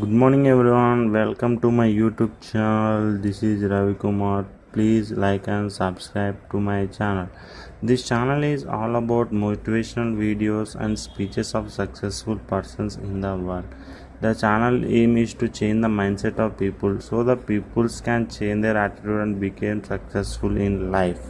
Good morning everyone. Welcome to my YouTube channel. This is Ravi Kumar. Please like and subscribe to my channel. This channel is all about motivational videos and speeches of successful persons in the world. The channel aim is to change the mindset of people so the peoples can change their attitude and become successful in life.